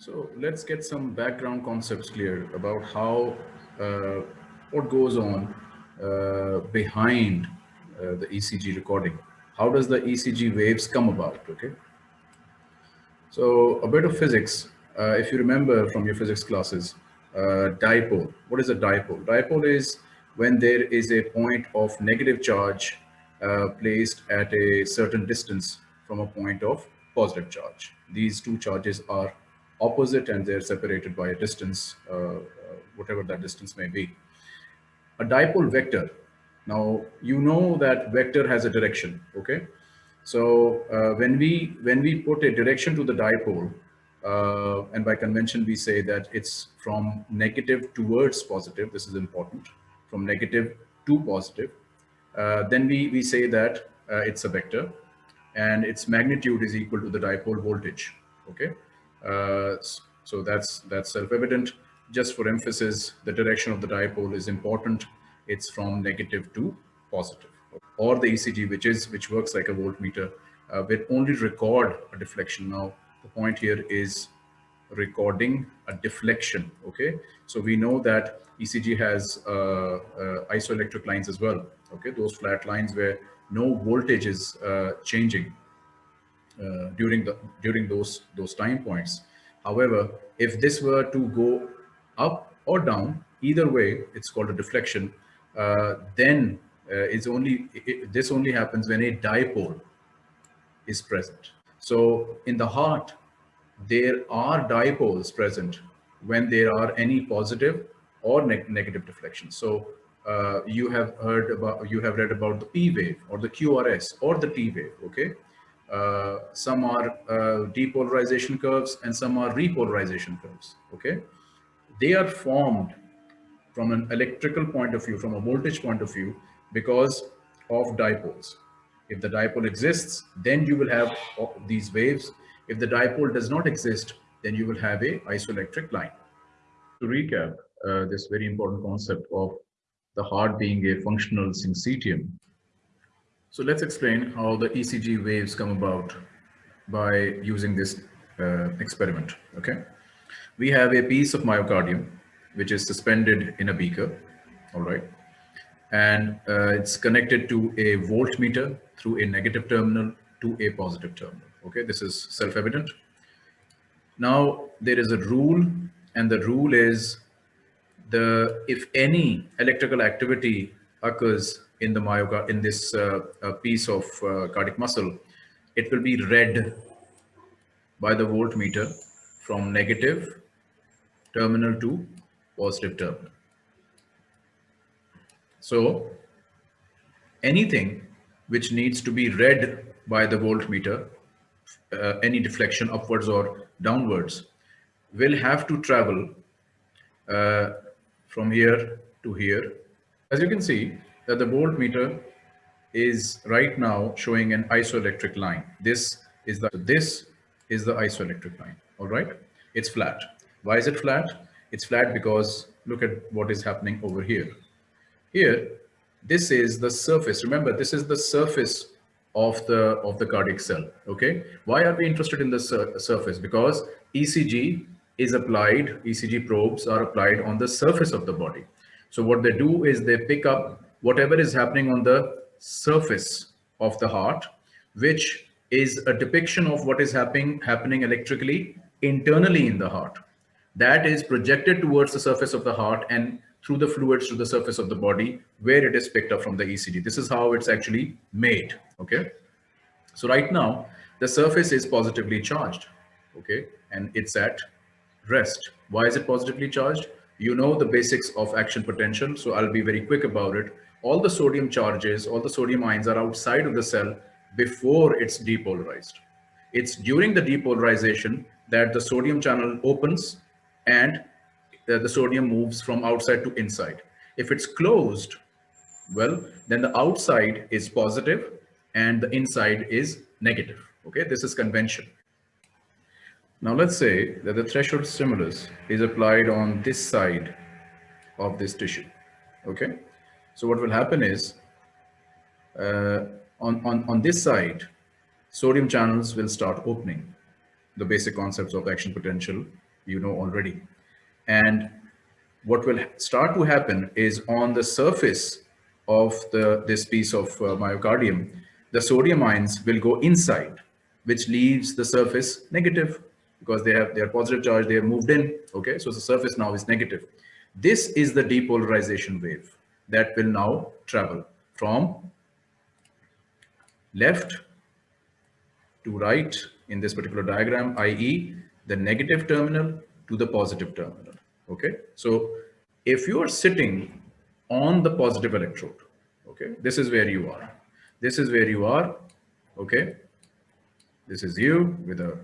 So let's get some background concepts clear about how, uh, what goes on uh, behind uh, the ECG recording. How does the ECG waves come about, okay? So a bit of physics, uh, if you remember from your physics classes, uh, dipole. What is a dipole? Dipole is when there is a point of negative charge uh, placed at a certain distance from a point of positive charge. These two charges are opposite and they're separated by a distance, uh, uh, whatever that distance may be. A dipole vector. Now, you know that vector has a direction, okay? So uh, when we when we put a direction to the dipole, uh, and by convention we say that it's from negative towards positive, this is important, from negative to positive, uh, then we, we say that uh, it's a vector and its magnitude is equal to the dipole voltage, okay? Uh, so that's that's self-evident. Just for emphasis, the direction of the dipole is important. It's from negative to positive. Or the ECG, which is which works like a voltmeter, uh, will only record a deflection. Now, the point here is recording a deflection. Okay, so we know that ECG has uh, uh, isoelectric lines as well. Okay, those flat lines where no voltage is uh, changing uh, during the during those those time points. However, if this were to go up or down, either way, it's called a deflection. Uh, then uh, it's only it, this only happens when a dipole is present. So in the heart, there are dipoles present when there are any positive or ne negative deflections. So uh, you have heard about, you have read about the P wave or the QRS or the T wave, okay? Uh, some are uh, depolarization curves and some are repolarization curves, okay? They are formed from an electrical point of view, from a voltage point of view, because of dipoles. If the dipole exists, then you will have these waves. If the dipole does not exist, then you will have a isoelectric line. To recap uh, this very important concept of the heart being a functional syncytium, so let's explain how the ECG waves come about by using this uh, experiment, okay? We have a piece of myocardium, which is suspended in a beaker, all right? And uh, it's connected to a voltmeter through a negative terminal to a positive terminal, okay? This is self-evident. Now, there is a rule, and the rule is the if any electrical activity occurs in the myoga in this uh, uh, piece of uh, cardiac muscle, it will be read by the voltmeter from negative terminal to positive terminal. So anything which needs to be read by the voltmeter, uh, any deflection upwards or downwards, will have to travel uh, from here to here. As you can see, that the voltmeter is right now showing an isoelectric line. This is the this is the isoelectric line. All right, it's flat. Why is it flat? It's flat because look at what is happening over here. Here, this is the surface. Remember, this is the surface of the of the cardiac cell. Okay, why are we interested in the sur surface? Because ECG is applied. ECG probes are applied on the surface of the body. So what they do is they pick up whatever is happening on the surface of the heart, which is a depiction of what is happening, happening electrically internally in the heart. That is projected towards the surface of the heart and through the fluids to the surface of the body where it is picked up from the ECG. This is how it's actually made, okay? So right now, the surface is positively charged, okay? And it's at rest. Why is it positively charged? You know the basics of action potential, so I'll be very quick about it all the sodium charges, all the sodium ions are outside of the cell before it's depolarized. It's during the depolarization that the sodium channel opens and the, sodium moves from outside to inside. If it's closed, well, then the outside is positive and the inside is negative. Okay, this is convention. Now let's say that the threshold stimulus is applied on this side of this tissue. Okay, so what will happen is uh, on, on, on this side, sodium channels will start opening the basic concepts of action potential you know already. And what will start to happen is on the surface of the this piece of uh, myocardium, the sodium ions will go inside, which leaves the surface negative because they have their positive charge, they have moved in. Okay, so the surface now is negative. This is the depolarization wave that will now travel from left to right in this particular diagram, i.e. the negative terminal to the positive terminal. Okay, so if you are sitting on the positive electrode, okay, this is where you are. This is where you are. Okay, this is you with a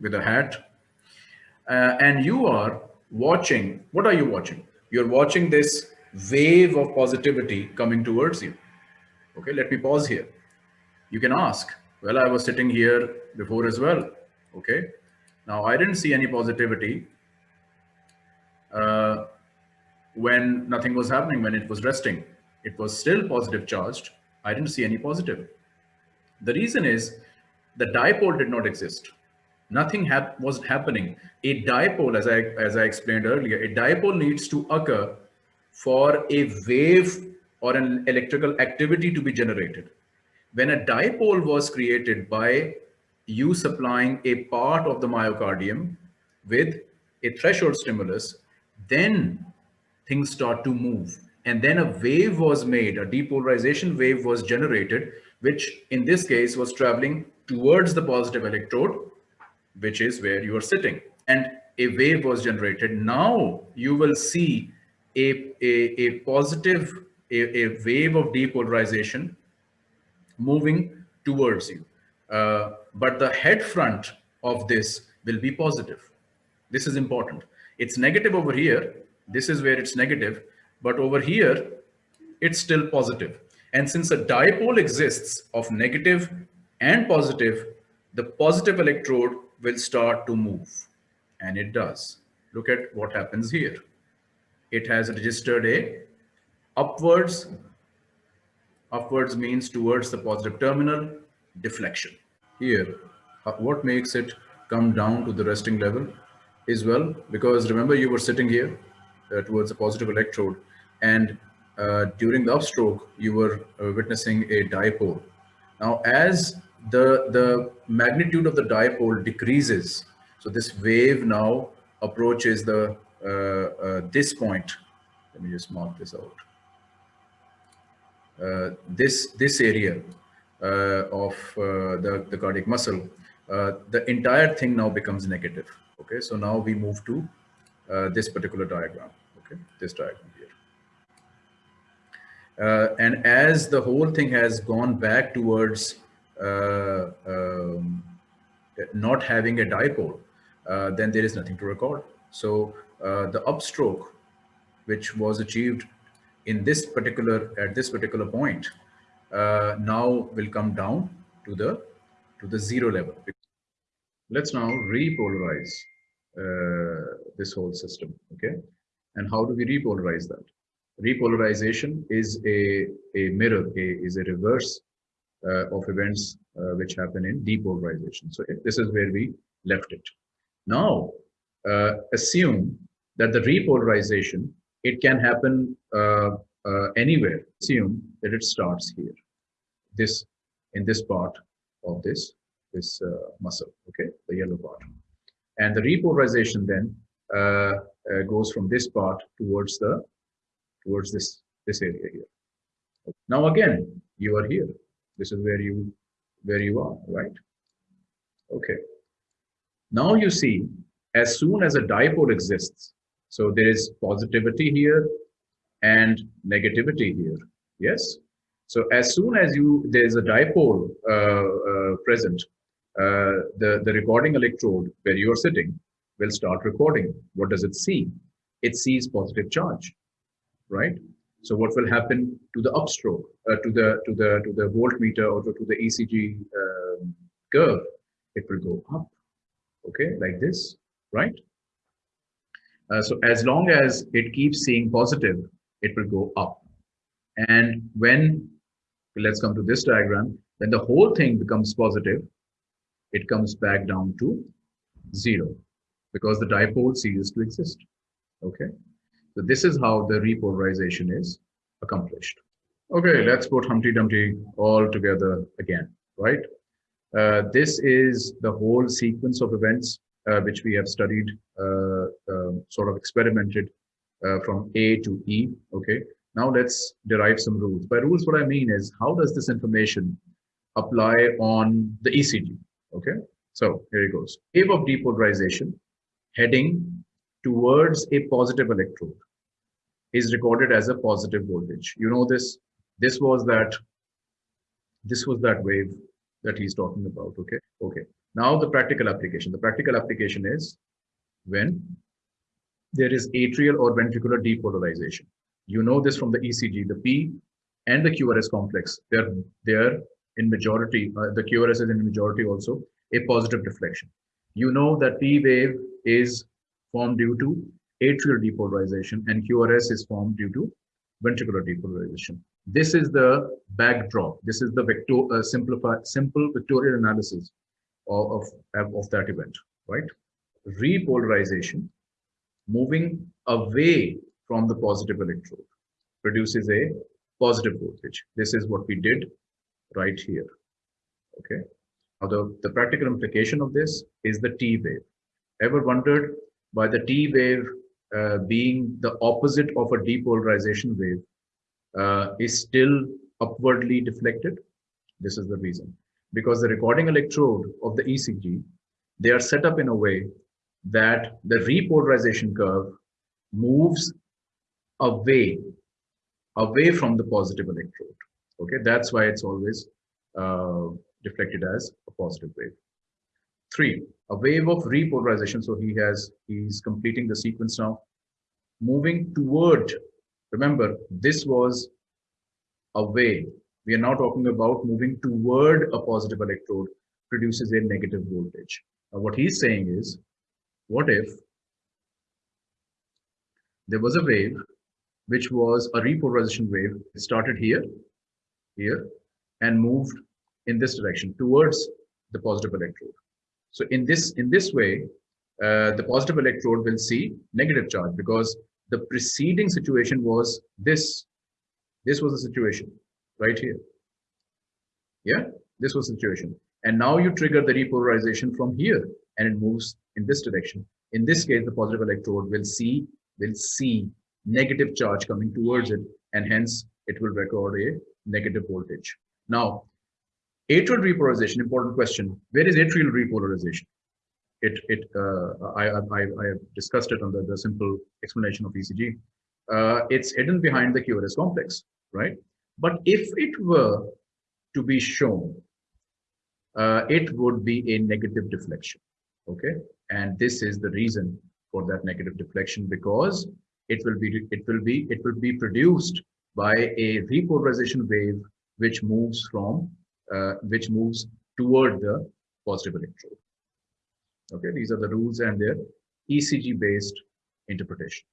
with a hat, uh, and you are watching. What are you watching? You're watching this wave of positivity coming towards you. Okay, let me pause here. You can ask, well, I was sitting here before as well. Okay, now I didn't see any positivity uh, when nothing was happening, when it was resting. It was still positive charged. I didn't see any positive. The reason is the dipole did not exist. Nothing hap was happening. A dipole, as I, as I explained earlier, a dipole needs to occur for a wave or an electrical activity to be generated. When a dipole was created by you supplying a part of the myocardium with a threshold stimulus, then things start to move. And then a wave was made, a depolarization wave was generated, which in this case was traveling towards the positive electrode, which is where you are sitting. And a wave was generated. Now you will see a, a, a positive, a, a wave of depolarization moving towards you. Uh, but the head front of this will be positive. This is important. It's negative over here. This is where it's negative. But over here, it's still positive. And since a dipole exists of negative and positive, the positive electrode will start to move. And it does. Look at what happens here it has registered a upwards. Upwards means towards the positive terminal deflection. Here, uh, what makes it come down to the resting level is well, because remember you were sitting here uh, towards the positive electrode and uh, during the upstroke, you were uh, witnessing a dipole. Now, as the, the magnitude of the dipole decreases, so this wave now approaches the this point, let me just mark this out. Uh, this this area of the, the cardiac muscle, the entire thing now becomes negative. Okay, so now we move to this particular diagram. Okay, this diagram here. Uh, and as the whole thing has gone back towards uh, um, not having a dipole, uh, then there is nothing to record. So uh, the upstroke, which was achieved in this particular at this particular point, uh, now will come down to the to the zero level. Let's now repolarize uh, this whole system. Okay, and how do we repolarize that? Repolarization is a a mirror, a, is a reverse uh, of events uh, which happen in depolarization. So this is where we left it. Now, uh, assume that the repolarization, it can happen uh, uh, anywhere. Assume that it starts here, this in this part of this this uh, muscle, okay, the yellow part, and the repolarization then uh, uh, goes from this part towards the towards this this area here. Now again, you are here. This is where you where you are, right? Okay. Now you see, as soon as a dipole exists, so there is positivity here and negativity here. Yes. So as soon as you there is a dipole uh, uh, present, uh, the the recording electrode where you are sitting will start recording. What does it see? It sees positive charge, right? So what will happen to the upstroke, uh, to the to the to the voltmeter or to, to the ECG um, curve? It will go up, okay, like this, right? Uh, so as long as it keeps seeing positive, it will go up. And when, let's come to this diagram, when the whole thing becomes positive, it comes back down to zero. because the dipole ceases to exist. Okay, so this is how the repolarization is accomplished. Okay, let's put Humpty Dumpty all together again, right? Uh, this is the whole sequence of events which we have studied, uh, um, sort of experimented uh, from A to E. Okay, now let's derive some rules. By rules, what I mean is how does this information apply on the ECG? Okay, so here it goes. Wave of depolarization heading towards a positive electrode is recorded as a positive voltage. You know this. This was that. This was that wave that he's talking about. Okay. Okay. Now the practical application. The practical application is when there is atrial or ventricular depolarization. You know this from the ECG, the P and the QRS complex. They're they're in majority. Uh, the QRS is in majority also a positive deflection. You know that P wave is formed due to atrial depolarization and QRS is formed due to ventricular depolarization. This is the backdrop. This is the vector, uh, simplified, simple vectorial analysis of, of, of that event, right? Repolarization, moving away from the positive electrode, produces a positive voltage. This is what we did right here, okay? Now, the, the practical implication of this is the T wave. Ever wondered why the T wave uh, being the opposite of a depolarization wave uh, is still upwardly deflected? This is the reason. Because the recording electrode of the ECG, they are set up in a way that the repolarization curve moves away, away from the positive electrode. Okay, that's why it's always uh, deflected as a positive wave. Three, a wave of repolarization. So he has, he's completing the sequence now, moving toward Remember, this was away. We are now talking about moving toward a positive electrode produces a negative voltage. Now, what he's saying is, what if there was a wave which was a repolarization wave. It started here, here, and moved in this direction towards the positive electrode. So in this in this way, uh, the positive electrode will see negative charge because the preceding situation was this. This was the situation right here. Yeah, this was the situation. And now you trigger the repolarization from here and it moves in this direction. In this case, the positive electrode will see, will see negative charge coming towards it and hence it will record a negative voltage. Now, atrial repolarization, important question. Where is atrial repolarization? it it uh, I, I, I have discussed it on the, the simple explanation of ECG. Uh, it's hidden behind the QRS complex, right? But if it were to be shown, uh, it would be a negative deflection, okay? And this is the reason for that negative deflection because it will be it will be it will be produced by a repolarization wave which moves from uh, which moves toward the positive electrode. Okay, these are the rules and their ECG based interpretation.